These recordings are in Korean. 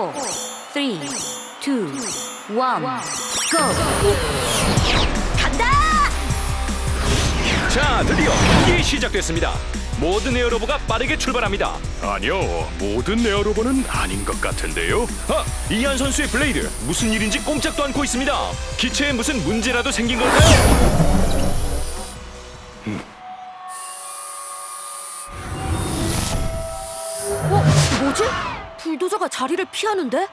4, 3, 2, 1, GO! 간다! 자, 드디어 경기 시작됐습니다. 모든 에어로버가 빠르게 출발합니다. 아니요, 모든 에어로버는 아닌 것 같은데요. 아, 이한 선수의 블레이드 무슨 일인지 꼼짝도 않고 있습니다. 기체에 무슨 문제라도 생긴 걸까요? 불도저가 자리를 피하는데?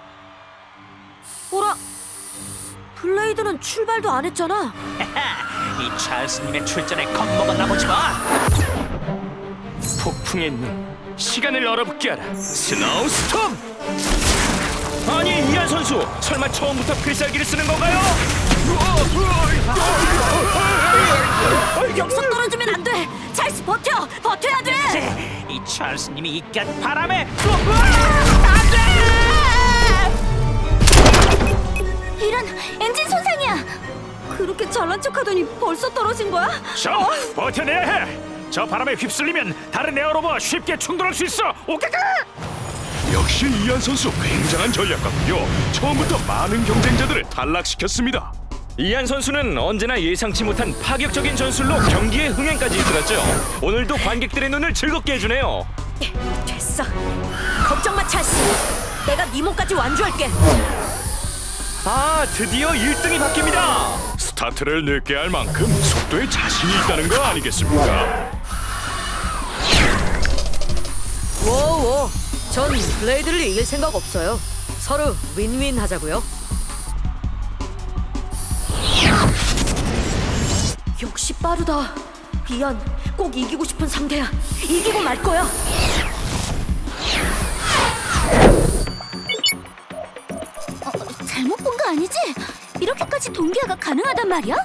어라? 블레이드는 출발도 안 했잖아. 이 찰스님의 출전에 겁먹었나 보지 마. 폭풍의 눈, 시간을 얼어붙게 하라. Snow Storm! 아니, 이한 선수, 설마 처음부터 필살기를 쓰는 건가요? 역속 떨어지면 안 돼. 찰스 버텨. 버텨야 돼. 이 찰스님이 이깟 바람에 이런 엔진 손상이야. 그렇게 잘난 척하더니 벌써 떨어진 거야? 자, 버텨내야 해. 저 바람에 휩쓸리면 다른 에어로버와 쉽게 충돌할 수 있어. 오케이. 역시 이한 선수 굉장한 전략가군요. 처음부터 많은 경쟁자들을 탈락시켰습니다. 이한 선수는 언제나 예상치 못한 파격적인 전술로 경기의 흥행까지 이끌었죠. 오늘도 관객들의 눈을 즐겁게 해주네요. 됐어. 걱정 마, 찰스. 내가 네 몸까지 완주할게. 아, 드디어 1등이 바뀝니다. 스타트를 늦게 할 만큼 속도에 자신이 있다는 거 아니겠습니까? 워워. 전 블레이드를 이길 생각 없어요. 서로 윈윈 하자고요. 역시 빠르다. 이안, 꼭 이기고 싶은 상대야. 이기고 말 거야. 잘못 본 거 아니지? 이렇게까지 동기화가 가능하단 말이야?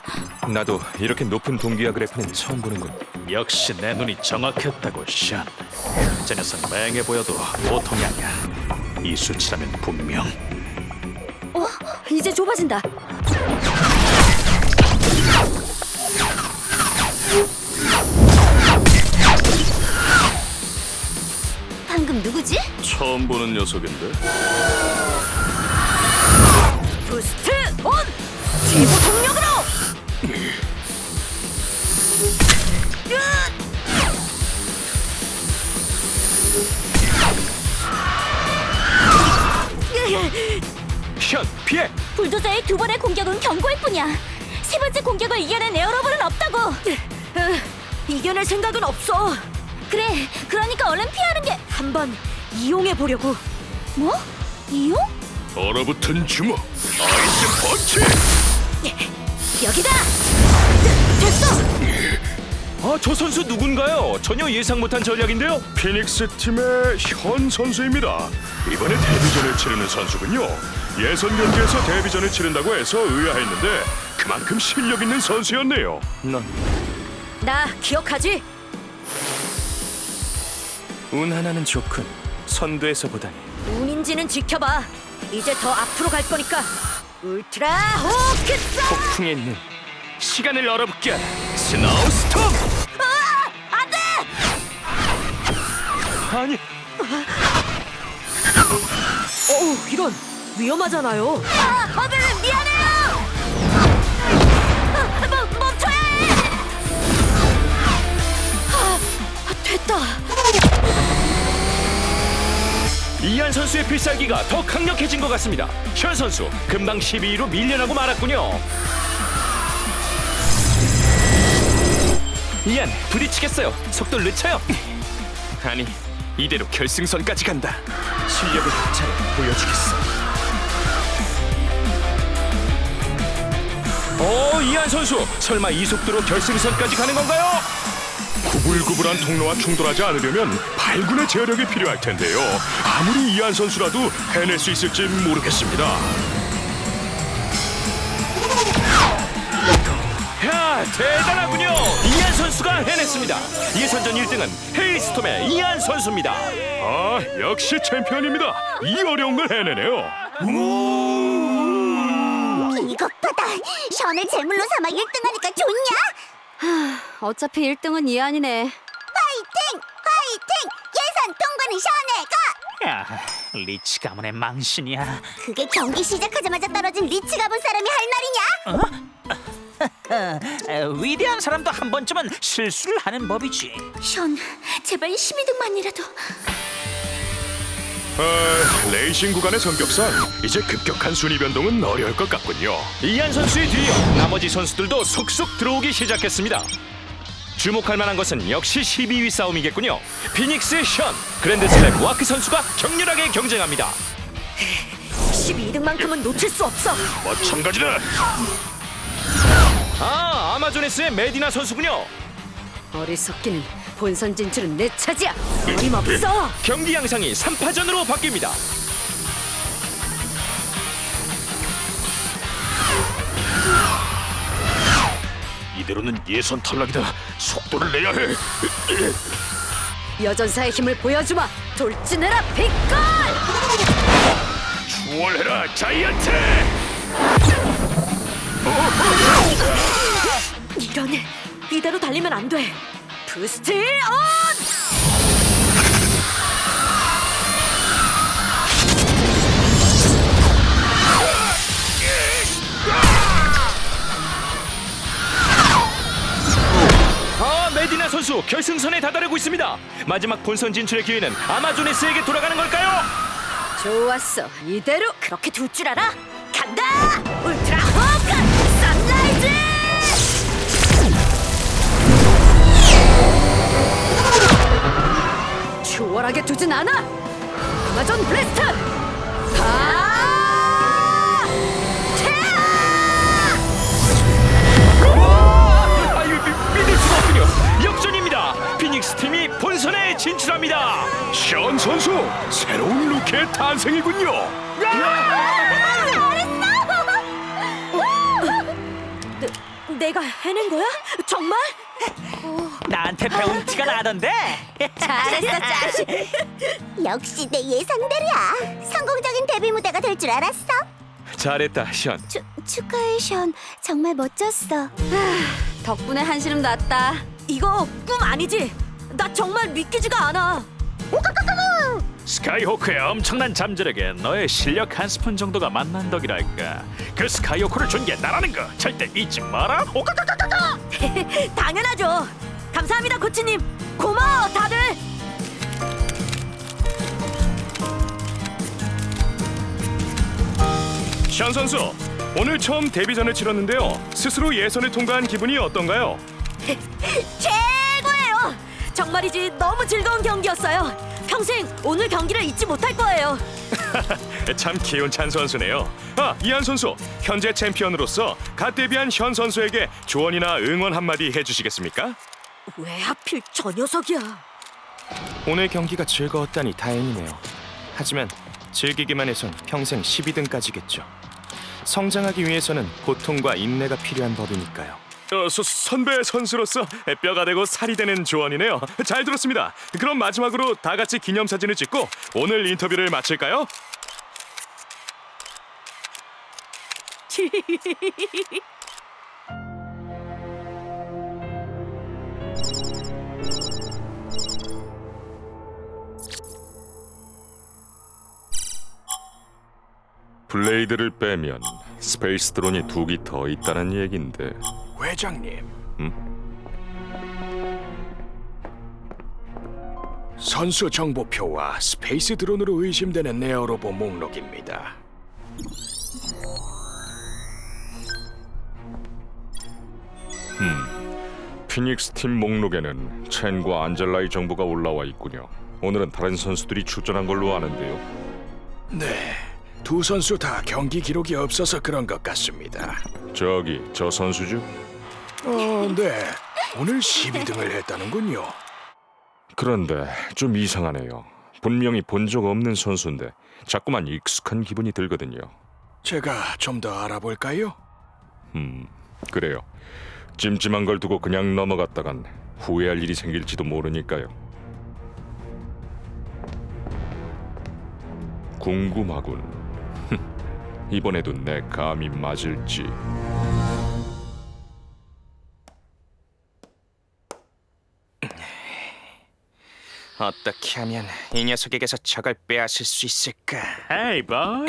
나도 이렇게 높은 동기화 그래프는 처음 보는군. 역시 내 눈이 정확했다고 샨. 저 녀석 맹해 보여도 보통이 아니야. 이 수치라면 분명. 어, 이제 좁아진다. 처음 보는 녀석인데. 부스트 온! 최고 속력으로! 션, 피해! 불도저의 두 번의 공격은 경고일 뿐이야. 세 번째 공격을 이겨낸 에어로버는 없다고. 으, 이겨낼 생각은 없어. 그래, 그러니까 얼른 피하는 게 한번 이용해 보려고. 뭐? 이용? 얼어붙은 주먹. 아이스 펀치. 여기다. 되- 됐어. 아, 저 선수 누군가요? 전혀 예상 못한 전략인데요. 피닉스 팀의 현 선수입니다. 이번에 데뷔전을 치르는 선수군요. 예선 경기에서 데뷔전을 치른다고 해서 의아했는데 그만큼 실력 있는 선수였네요. 너 나 기억하지? 운 하나는 좋군. 선두에서 보다니. 운인지는 지켜봐. 이제 더 앞으로 갈 거니까. 울트라 호키스! 폭풍의 눈, 시간을 얼어붙게 하라. Snow Storm! 안돼! 아니, 어우 이런 위험하잖아요. 아, 어들은 미안해요. 아, 멈, 멈춰야 해. 아, 됐다. 이한 선수의 필살기가 더 강력해진 것 같습니다. 현 선수 금방 12위로 밀려나고 말았군요. 이한 부딪히겠어요. 속도 늦춰요. 아니 이대로 결승선까지 간다. 실력을 잘 보여주겠어. 어 이한 선수 설마 이 속도로 결승선까지 가는 건가요? 구불구불한 통로와 충돌하지 않으려면 발군의 제어력이 필요할 텐데요. 아무리 이한 선수라도 해낼 수 있을지 모르겠습니다. 야 대단하군요. 이한 선수가 해냈습니다. 예선전 1등은 헤일스톰의 이한 선수입니다. 아, 역시 챔피언입니다. 이 어려운 걸 해내네요. 이것 받아. 션을 제물로 삼아 1등하니까 좋냐? 어차피 1등은 이한이네. 파이팅! 파이팅! 예선 통과는 션에가! 야, 리치 가문의 망신이야. 그게 경기 시작하자마자 떨어진 리치 가본 사람이 할 말이냐? 에, 위대한 사람도 한 번쯤은 실수를 하는 법이지. 션, 제발 12등만이라도. 어, 레이싱 구간의 성격상 이제 급격한 순위 변동은 어려울 것 같군요. 이안 선수에 뒤이어 나머지 선수들도 속속 들어오기 시작했습니다. 주목할 만한 것은 역시 12위 싸움이겠군요. 피닉스의 션, 그랜드슬램 와크 선수가 격렬하게 경쟁합니다. 12등만큼은 놓칠 수 없어. 마찬가지다. 아, 아마존에스의 메디나 선수군요. 어리석기는 본선 진출은 내 차지야. 어림없어. 경기 양상이 3파전으로 바뀝니다. 이대로는 예선 탈락이다. 속도를 내야 해. 여전사의 힘을 보여주마. 돌진해라 빅걸. 추월해라 자이언트. 이런 이대로 달리면 안 돼. 부스트 온! 선수 결승선에 다다르고 있습니다. 마지막 본선 진출의 기회는 아마존에스에게 돌아가는 걸까요? 좋았어. 이대로 그렇게 둘 줄 알아? 간다! 울트라 호크 선라이즈! 추월하게 두진 않아. 아마존 블래스트! 탄생이군요. 내가 해낸 거야? 정말? 나한테 배운 티가 나던데. 잘했어, 자식. 역시 내 예상대로야. 성공적인 데뷔 무대가 될 줄 알았어. 잘했다, 션. 축, 축하해, 션. 정말 멋졌어. 덕분에 한시름 났다. 이거 꿈 아니지? 나 정말 믿기지가 않아. 스카이호크의 엄청난 잠재력에 너의 실력 한 스푼 정도가 만난 덕이랄까. 그 스카이호크를 준 게 나라는 거 절대 잊지 마라. 오까까까까까. 당연하죠. 감사합니다, 코치님. 고마워, 다들. 션 선수 오늘 처음 데뷔전을 치렀는데요. 스스로 예선을 통과한 기분이 어떤가요? 최고예요. 정말이지 너무 즐거운 경기였어요. 평생 오늘 경기를 잊지 못할 거예요. 참 기운찬 선수네요. 아 이한 선수 현재 챔피언으로서 갓 데뷔한 현 선수에게 조언이나 응원 한마디 해주시겠습니까? 왜 하필 저 녀석이야? 오늘 경기가 즐거웠다니 다행이네요. 하지만 즐기기만 해선 평생 12등까지겠죠. 성장하기 위해서는 고통과 인내가 필요한 법이니까요. 어, 서, 선배 선수로서 뼈가 되고 살이 되는 조언이네요. 잘 들었습니다. 그럼 마지막으로 다 같이 기념사진을 찍고 오늘 인터뷰를 마칠까요? 블레이드를 빼면 스페이스 드론이 두 기 더 있다는 얘긴데 회장님. 선수 정보표와 스페이스 드론으로 의심되는 네어로보 목록입니다. 피닉스 팀 목록에는 첸과 안젤라의 정보가 올라와 있군요. 오늘은 다른 선수들이 출전한 걸로 아는데요. 네, 두 선수 다 경기 기록이 없어서 그런 것 같습니다. 저기 저 선수죠? 어, 네. 오늘 12등을 했다는군요. 그런데 좀 이상하네요. 분명히 본 적 없는 선수인데 자꾸만 익숙한 기분이 들거든요. 제가 좀 더 알아볼까요? 그래요. 찜찜한 걸 두고 그냥 넘어갔다간 후회할 일이 생길지도 모르니까요. 궁금하군. 이번에도 내 감이 맞을지. 어떻게 하면 이 녀석에게서 적을 빼앗을 수 있을까? 에이 boy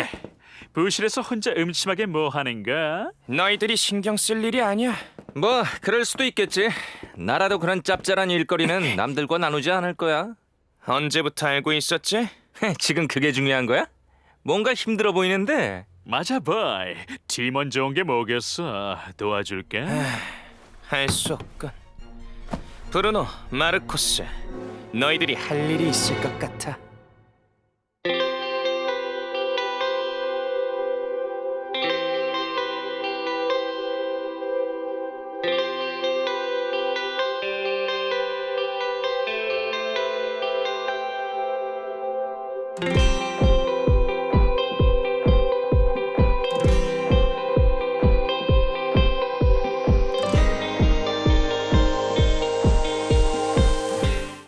부실에서 혼자 음침하게 뭐 하는가? 너희들이 신경 쓸 일이 아니야. 뭐 그럴 수도 있겠지. 나라도 그런 짭짤한 일거리는 남들과 나누지 않을 거야. 언제부터 알고 있었지? 지금 그게 중요한 거야? 뭔가 힘들어 보이는데. 맞아 boy 팀원 좋은 게 뭐겠어 도와줄까? 할수 없군. 브루노, 마르코스, 너희들이 할 일이 있을 것 같아.